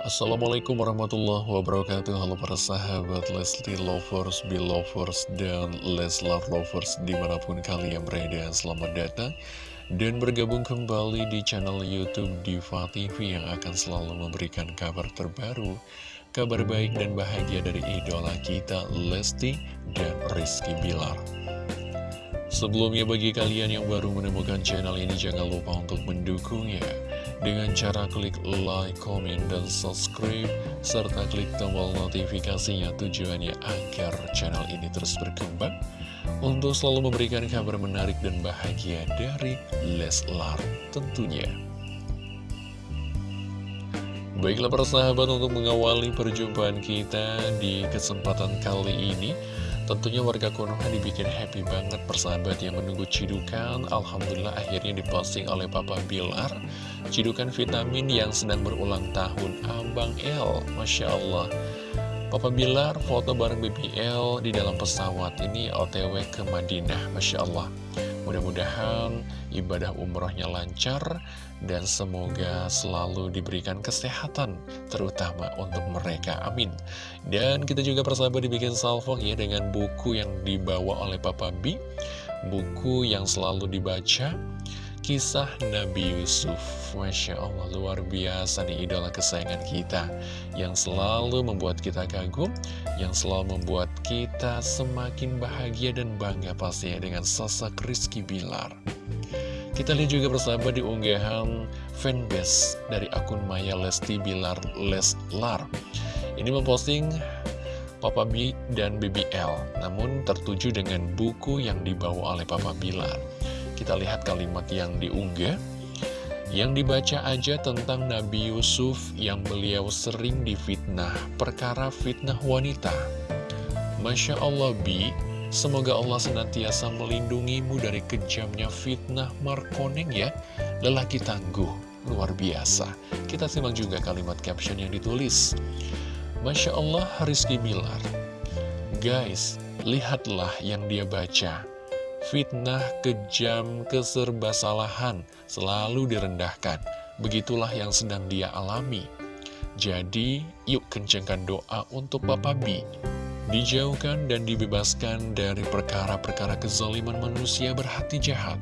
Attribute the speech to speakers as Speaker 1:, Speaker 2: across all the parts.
Speaker 1: Assalamualaikum warahmatullahi wabarakatuh. Halo para sahabat Lesti Lovers, Belovers, dan Leslar Lovers di mana pun kalian berada Selamat datang dan bergabung kembali di channel Youtube Diva TV yang akan selalu memberikan kabar terbaru Kabar baik dan bahagia dari idola kita Lesti dan Rizky Bilar. Sebelumnya bagi kalian yang baru menemukan channel ini jangan lupa untuk mendukungnya dengan cara klik like, comment, dan subscribe serta klik tombol notifikasinya tujuannya agar channel ini terus berkembang untuk selalu memberikan kabar menarik dan bahagia dari Leslar tentunya. Baiklah para sahabat untuk mengawali perjumpaan kita di kesempatan kali ini Tentunya warga Konoha dibikin happy banget persahabat yang menunggu cidukan. Alhamdulillah akhirnya diposting oleh Papa Bilar. Cidukan vitamin yang sedang berulang tahun. Abang L Masya Allah. Papa Bilar foto bareng BBL di dalam pesawat Ini otw ke Madinah Masya Allah Mudah-mudahan ibadah umrohnya lancar dan semoga selalu diberikan kesehatan terutama untuk mereka, amin. Dan kita juga persahabat dibikin salvo ya dengan buku yang dibawa oleh Papa B, buku yang selalu dibaca Kisah Nabi Yusuf. Masya Allah luar biasa nih idola kesayangan kita Yang selalu membuat kita kagum Yang selalu membuat kita semakin bahagia dan bangga pastinya dengan sosok Rizky Bilar. Kita lihat juga bersama di unggahan fanbase dari akun Maya Lesti Bilar Leslar Ini memposting Papa B dan BBL Namun tertuju dengan buku yang dibawa oleh Papa Bilar kita lihat kalimat yang diunggah. Yang dibaca aja tentang Nabi Yusuf yang beliau sering difitnah Perkara fitnah wanita. Masya Allah Bi. Semoga Allah senantiasa melindungimu dari kejamnya fitnah Markoneng ya. Lelaki tangguh, luar biasa. Kita simak juga kalimat caption yang ditulis. Masya Allah Rizky Bilar. Guys, lihatlah yang dia baca fitnah, kejam, keserba-salahan selalu direndahkan. Begitulah yang sedang dia alami. Jadi, yuk kencangkan doa untuk Papa B. Dijauhkan dan dibebaskan dari perkara-perkara kezaliman manusia berhati jahat.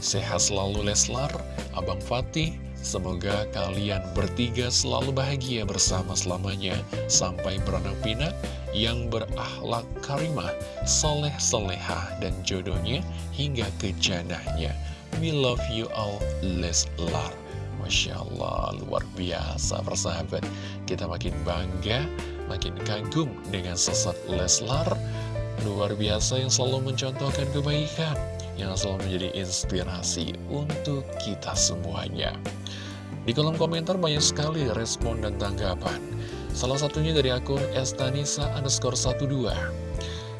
Speaker 1: Sehat selalu Leslar, Abang Fatih, Semoga kalian bertiga selalu bahagia bersama selamanya sampai beranak pinak yang berakhlak karimah, soleh soleha dan jodohnya hingga ke janahnya. We love you all, Leslar. Masya Allah, luar biasa persahabat. Kita makin bangga, makin kagum dengan sesat Leslar. Luar biasa yang selalu mencontohkan kebaikan yang selalu menjadi inspirasi untuk kita semuanya. Di kolom komentar banyak sekali respon dan tanggapan. Salah satunya dari akun Estanisa underscore 12.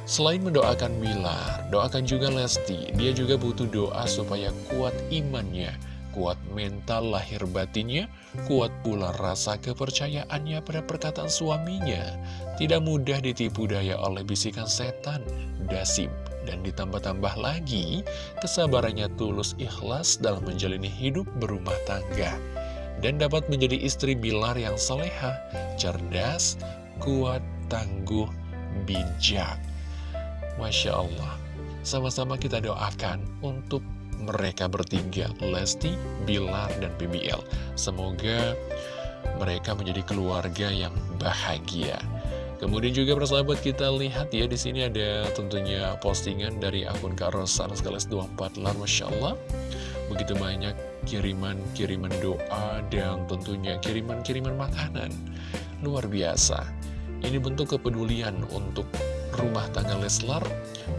Speaker 1: Selain mendoakan Bilar, doakan juga Lesti. Dia juga butuh doa supaya kuat imannya, kuat mental lahir batinnya, kuat pula rasa kepercayaannya pada perkataan suaminya. Tidak mudah ditipu daya oleh bisikan setan, dasim, dan ditambah-tambah lagi kesabarannya tulus ikhlas dalam menjalani hidup berumah tangga dan dapat menjadi istri Bilar yang soleha, cerdas, kuat, tangguh, bijak. Masya Allah, sama-sama kita doakan untuk mereka bertiga, Lesti, Bilar, dan BBL. Semoga mereka menjadi keluarga yang bahagia. Kemudian juga persahabat kita lihat ya di sini ada tentunya postingan dari akun Kak Rosan sekaligus 24 lar Masya Allah Begitu banyak kiriman-kiriman doa dan tentunya kiriman-kiriman makanan. Luar biasa. Ini bentuk kepedulian untuk rumah tangga Leslar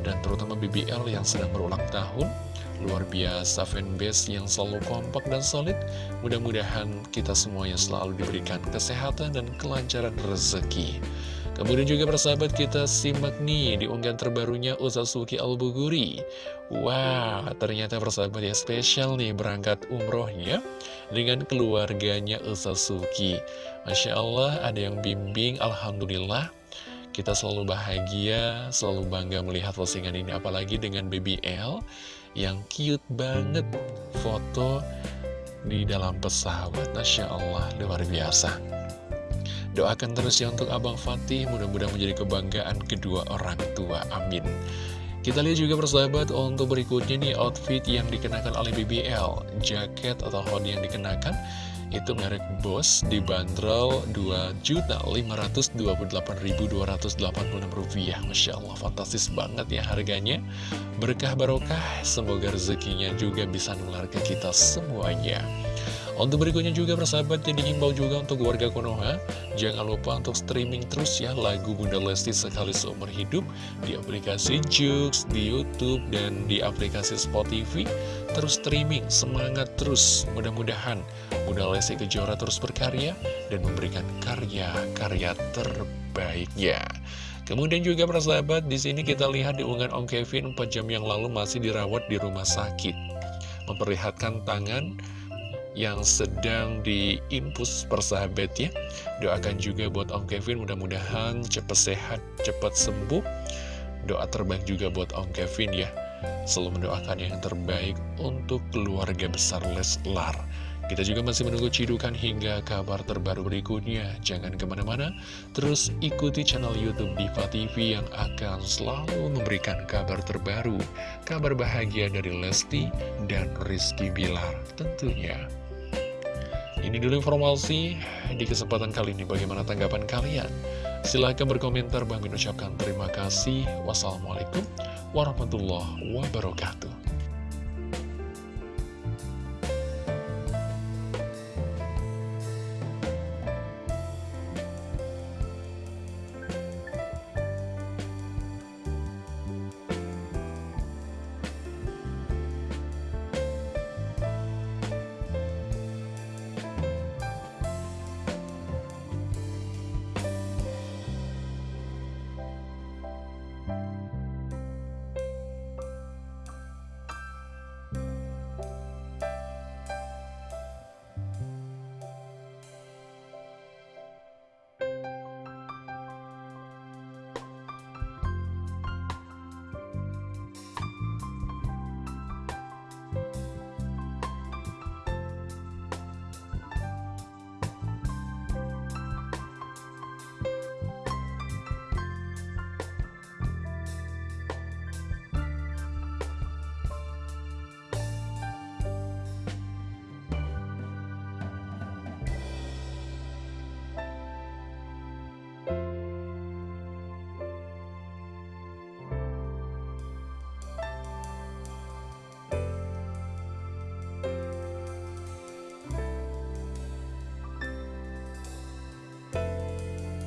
Speaker 1: Dan terutama BBL yang sedang berulang tahun. Luar biasa fanbase yang selalu kompak dan solid. Mudah-mudahan kita semuanya selalu diberikan kesehatan dan kelancaran rezeki Kemudian juga persahabat kita simak nih di unggahan terbarunya Utsasuki Al-Buguri. Wah, wow, ternyata persahabat ya spesial nih berangkat umrohnya dengan keluarganya Utsasuki Masya Allah ada yang bimbing, Alhamdulillah. Kita selalu bahagia, selalu bangga melihat postingan ini Apalagi dengan baby L yang cute banget. Foto di dalam pesawat. Masya Allah, luar biasa Doakan terus ya untuk Abang Fatih, mudah-mudahan menjadi kebanggaan kedua orang tua. Amin. Kita lihat juga persahabat untuk berikutnya nih outfit yang dikenakan oleh BBL Jaket atau hoodie yang dikenakan itu merek Bos dibanderol Rp2.528.286 Masya Allah fantastis banget ya harganya. Berkah barokah semoga rezekinya juga bisa nular ke kita semuanya untuk berikutnya juga persahabat yang diimbau juga untuk warga Konoha. Jangan lupa untuk streaming terus ya lagu Bunda Lesti sekali seumur hidup Di aplikasi Jux, di Youtube, dan di aplikasi Spotify. Terus streaming, semangat terus. Mudah-mudahan Bunda Lesti Kejora terus berkarya Dan memberikan karya-karya terbaiknya. Kemudian juga persahabat di sini kita lihat di unggahan Om Kevin 4 jam yang lalu masih dirawat di rumah sakit. Memperlihatkan tangan yang sedang diimpus persahabat ya Doakan juga buat Om Kevin mudah-mudahan cepat sehat, cepat sembuh. Doa terbaik juga buat Om Kevin ya. Selalu mendoakan yang terbaik untuk keluarga besar Leslar kita juga masih menunggu cidukan hingga kabar terbaru berikutnya. Jangan ke mana-mana, terus ikuti channel Youtube Diva TV yang akan selalu memberikan kabar terbaru, kabar bahagia dari Lesti dan Rizky Bilar tentunya. Ini dulu informasi di kesempatan kali ini. Bagaimana tanggapan kalian? Silahkan berkomentar. Bang ucapkan terima kasih. Wassalamualaikum warahmatullahi wabarakatuh.